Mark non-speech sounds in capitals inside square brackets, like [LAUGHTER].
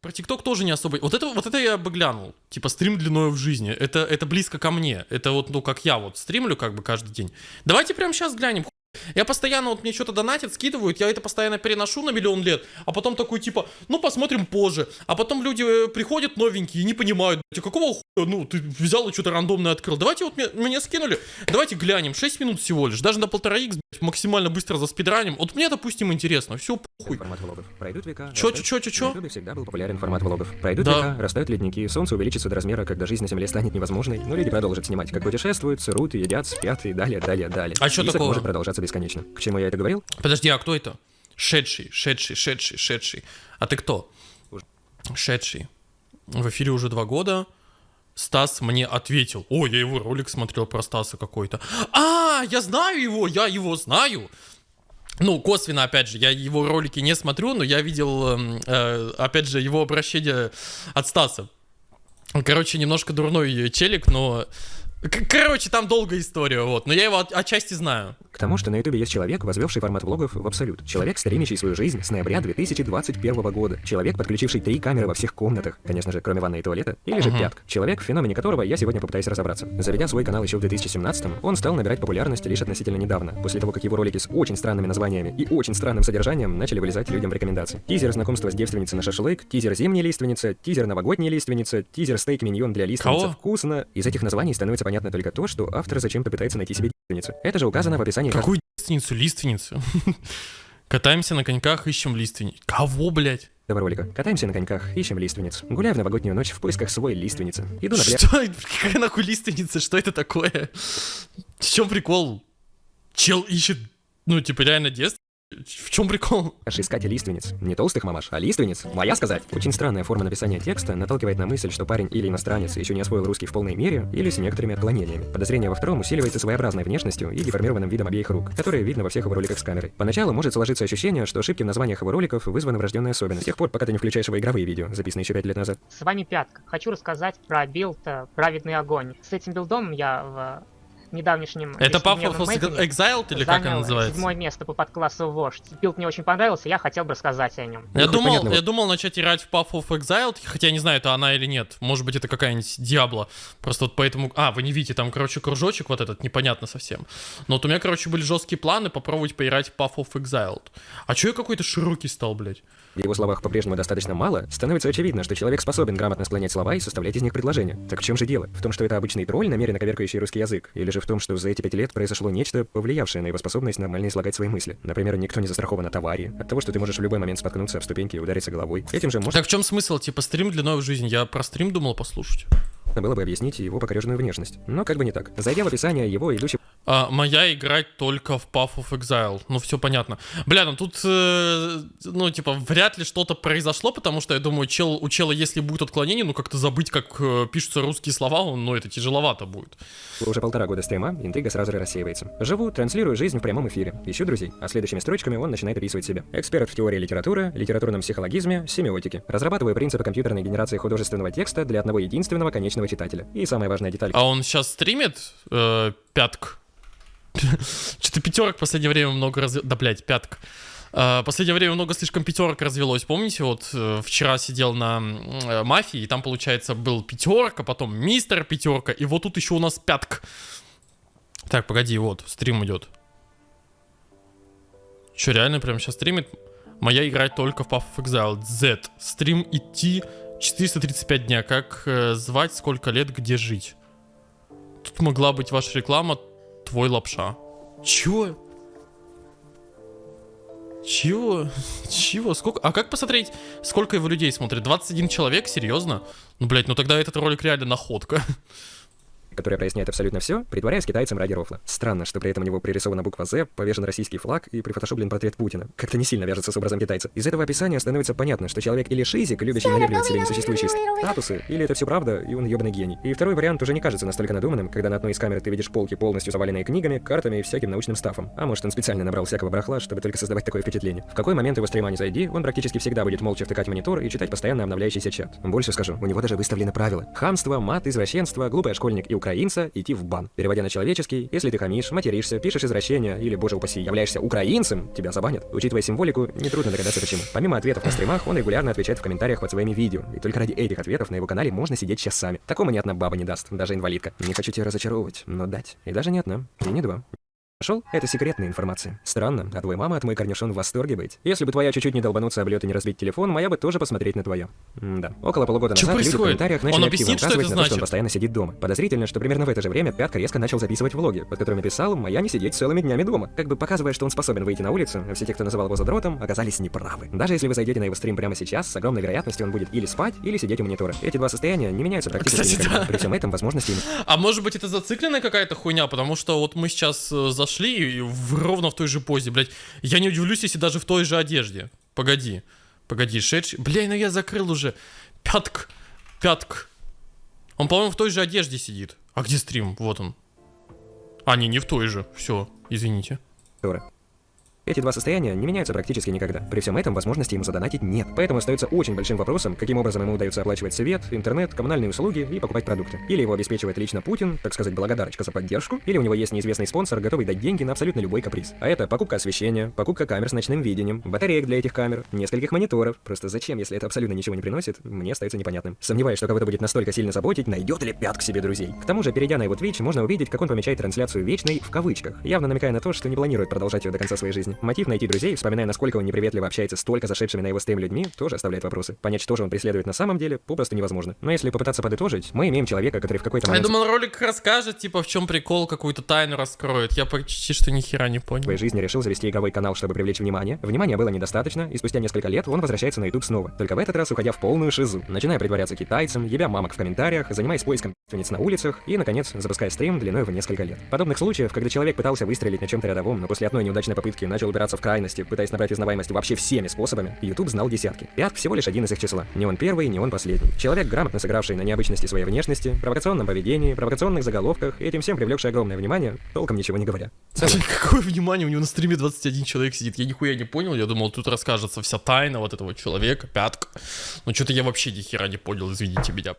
Про ТикТок тоже не особо. Вот это, вот это я бы глянул. Типа стрим длиною в жизни. Это, это близко ко мне. Это вот, ну, как я вот стримлю как бы каждый день. Давайте прямо сейчас глянем. Я постоянно, вот мне что-то донатят, скидывают, я это постоянно переношу на миллион лет, а потом такой типа, ну посмотрим позже. А потом люди э, приходят новенькие и не понимают, а какого хуя, ну ты взял и что-то рандомное открыл. Давайте вот мне, мне скинули, давайте глянем, 6 минут всего лишь, даже на полтора х максимально быстро за спидранем. Вот мне, допустим, интересно, все похуй. Формат влогов. Пройдут века. Чё, растают- чё, чё, чё? На всегда был популярен формат влогов. Пройдут Да. века, растают ледники, солнце увеличится до размера, когда жизнь на Земле станет невозможной, но люди продолжат снимать, как путешествуют, сырут, едят, спят и далее, далее, далее. А Список такого? может продолжаться бесконечно. К чему я это говорил? Подожди, а кто это? Шедший, шедший, шедший, шедший. А ты кто? Шедший. В эфире уже два года. Стас мне ответил. О, я его ролик смотрел про Стаса какой-то. А, я знаю его, я его знаю. Ну, косвенно, опять же, я его ролики не смотрю, но я видел, эм, э, опять же, его обращение от Стаса. Короче, немножко дурной челик, но... Короче, там долгая история, вот. Но я его от- отчасти знаю. Тому, что на Ютубе есть человек, возвевший формат влогов в абсолют. Человек, стримящий свою жизнь с ноября 2021 года. Человек, подключивший три камеры во всех комнатах, конечно же, кроме ванной и туалета. Или же пятк. Человек, в феномене которого я сегодня попытаюсь разобраться. Заведя свой канал еще в 2017 он стал набирать популярность лишь относительно недавно, после того, как его ролики с очень странными названиями и очень странным содержанием начали вылезать людям в рекомендации. Тизер знакомства с девственницей на шашлык, тизер зимняя лиственница, тизер новогодняя лиственница, тизер стейк миньон для лиственницы Кого? вкусно. Из этих названий становится понятно только то, что автор зачем-то пытается найти себе девственницу. Это же указано в описании Какую лиственницу? Лиственницу? [LAUGHS] Катаемся на коньках, ищем лиственниц. Кого, блядь? этого ролика. Катаемся на коньках, ищем лиственниц. Гуляю в новогоднюю ночь в поисках своей лиственницы. Иду на пляж. Что? Какая нахуй лиственница? Что это такое? В чем прикол? Чел ищет, ну, типа, реально детство? В чем прикол? искать лиственниц. Не толстых мамаш, а лиственниц. Моя сказать. Очень странная форма написания текста наталкивает на мысль, что парень или иностранец еще не освоил русский в полной мере, или с некоторыми отклонениями. Подозрение во втором усиливается своеобразной внешностью и деформированным видом обеих рук, которые видно во всех его роликах с камерой. Поначалу может сложиться ощущение, что ошибки в названиях его роликов вызваны врожденной особенностью. С тех пор, пока ты не включаешь его игровые видео, записанные еще 5 лет назад. С вами Пятка. Хочу рассказать про билд э, «Праведный огонь». С этим билдом я в недавнешнем... Это Path of Exiled или как она называется? седьмое место по подклассу вождь. Билд мне очень понравился, я хотел бы рассказать о нем. Я Ну, думал, понятно, я думал начать играть в Path of Exiled, хотя я не знаю, это она или нет. Может быть, это какая-нибудь Диабло. Просто вот поэтому... А, вы не видите, там, короче, кружочек вот этот, непонятно совсем. Но вот у меня, короче, были жесткие планы попробовать поиграть в Path of Exiled. А чё я какой-то широкий стал, блядь? В его словах по-прежнему достаточно мало, становится очевидно, что человек способен грамотно склонять слова и составлять из них предложения. Так в чем же дело? В том, что это обычный тролль, намеренно коверкающий русский язык? Или же в том, что за эти пять лет произошло нечто, повлиявшее на его способность нормально излагать свои мысли? Например, никто не застрахован от аварии, от того, что ты можешь в любой момент споткнуться об ступеньке и удариться головой. Этим же можно Так в чем смысл? Типа стрим длиной в жизнь. Я про стрим думал послушать. было бы объяснить его покореженную внешность. Но как бы не так. Зайдя в описание его идущий А, моя играть только в Path of Exile. Ну, все понятно. Бля, ну тут, э, ну, типа, вряд ли что-то произошло, потому что, я думаю, чел, у чела, если будет отклонение, ну, как-то забыть, как э, пишутся русские слова, он, ну, это тяжеловато будет. уже полтора года стрима, интрига сразу же рассеивается. Живу, транслирую жизнь в прямом эфире, ищу друзей, а следующими строчками он начинает описывать себя. Эксперт в теории литературы, литературном психологизме, семиотике. Разрабатываю принципы компьютерной генерации художественного текста для одного единственного конечного читателя. И самая важная деталь. А он сейчас стримит э, пятк? [LAUGHS] Что-то пятерок в последнее время много раз... Да, блядь, пятк. Э, последнее время много слишком пятерок развелось. Помните, вот э, вчера сидел на э, мафии, и там, получается, был пятерка, потом мистер пятерка, и вот тут еще у нас пятк. Так, погоди, вот, стрим идет. Че, реально прямо сейчас стримит? Моя играть только в Path of Exile. Z. Стрим идти 435 дня. Как э, звать, сколько лет, где жить? Тут могла быть ваша реклама, твой лапша. Чё? Чего? Чего? Сколько? А как посмотреть, сколько его людей смотрит? 21 человек? Серьезно? Ну, блядь, ну тогда этот ролик реально находка. Которая проясняет абсолютно все, притворяясь китайцем ради рофла. Странно, что при этом у него пририсована буква «З», повешен российский флаг и прифотошоплен портрет Путина. Как-то не сильно вяжется с образом китайца. Из этого описания становится понятно, что человек или шизик, любящий манипулировать себе несуществующие статусы, или это все правда, и он ебаный гений. И второй вариант уже не кажется настолько надуманным, когда на одной из камер ты видишь полки полностью заваленные книгами, картами и всяким научным стафом. А может он специально набрал всякого барахла, чтобы только создавать такое впечатление. В какой момент его стрима не зайди, он практически всегда будет молча втыкать монитор и читать постоянно обновляющийся чат. Больше скажу, у него даже выставлены правила. Хамство, мат, извращенство, глупый школьник и украинец украинца идти в бан. Переводя на человеческий, если ты хамишь, материшься, пишешь извращения или, боже упаси, являешься украинцем, тебя забанят. Учитывая символику, нетрудно догадаться почему. Помимо ответов на стримах, он регулярно отвечает в комментариях под своими видео. И только ради этих ответов на его канале можно сидеть часами. Такому ни одна баба не даст, даже инвалидка. Не хочу тебя разочаровывать, но дать. И даже не одна, и не два. Нашел? Это секретная информация. Странно, а твой мама от мой корнишон в восторге быть. Если бы твоя чуть-чуть не долбануться об лед и не разбить телефон, моя бы тоже посмотреть на твое. да. Около полугода Чё назад люди в происходит? комментариях Он начали объяснит, активно что указывать на то, что он значит? постоянно сидит дома. Подозрительно, что примерно в это же время Пятка резко начал записывать влоги, под которыми писал «Моя не сидеть целыми днями дома», как бы показывая, что он способен выйти на улицу, а все те, кто называл его задротом, оказались неправы. Даже если вы зайдете на его стрим прямо сейчас, с огромной вероятностью он будет или спать, или сидеть у монитора. Эти два состояния не меняются практически Кстати, никогда. да. При всем этом возможности А может быть это зацикленная какая-то хуйня, потому что вот мы сейчас э, зашли и в- ровно в той же позе, блядь. Я не удивлюсь, если даже в той же одежде. Погоди, погоди, шедший. Бля, ну я закрыл уже. Пятк, пятк. Он, по-моему, в той же одежде сидит. А где стрим? Вот он. А, не, не в той же. Все, извините. Тора. Эти два состояния не меняются практически никогда. При всем этом возможности ему задонатить нет. Поэтому остается очень большим вопросом, каким образом ему удается оплачивать свет, интернет, коммунальные услуги и покупать продукты. Или его обеспечивает лично Путин, так сказать, благодарочка за поддержку, или у него есть неизвестный спонсор, готовый дать деньги на абсолютно любой каприз. А это покупка освещения, покупка камер с ночным видением, батареек для этих камер, нескольких мониторов. Просто зачем, если это абсолютно ничего не приносит, мне остается непонятным. Сомневаюсь, что кого-то будет настолько сильно заботить, найдет ли пят к себе друзей. К тому же, перейдя на его Twitch, можно увидеть, как он помечает трансляцию вечной в кавычках, явно намекая на то, что не планирует продолжать ее до конца своей жизни. Мотив найти друзей, вспоминая, насколько он неприветливо общается с только зашедшими на его стрим людьми, тоже оставляет вопросы. Понять, что же он преследует на самом деле, попросту невозможно. Но если попытаться подытожить, мы имеем человека, который в какой-то Я момент думал, ролик расскажет, типа, в чем прикол, какую-то тайну раскроет. Я почти что ни хера не понял. своей жизни решил завести игровой канал, чтобы привлечь внимание. Внимания было недостаточно, и спустя несколько лет он возвращается на YouTube снова. Только в этот раз уходя в полную шизу. Начиная притворяться китайцем, ебя мамок в комментариях, занимаясь поиском на улицах и, наконец, запуская стрим длиной в несколько лет. Подобных случаев, когда человек пытался выстрелить на чем-то рядовом, но после одной неудачной попытки начал упираться в крайности, пытаясь набрать узнаваемость вообще всеми способами, YouTube знал десятки. Пят всего лишь один из их числа. Не он первый, не он последний. Человек, грамотно сыгравший на необычности своей внешности, провокационном поведении, провокационных заголовках и этим всем привлекший огромное внимание, толком ничего не говоря. В целом, [LAUGHS] Какое внимание, у него на стриме 21 человек сидит. Я нихуя не понял, я думал, тут расскажется вся тайна вот этого человека, пятка. Ну что-то я вообще ни хера не понял, извините меня.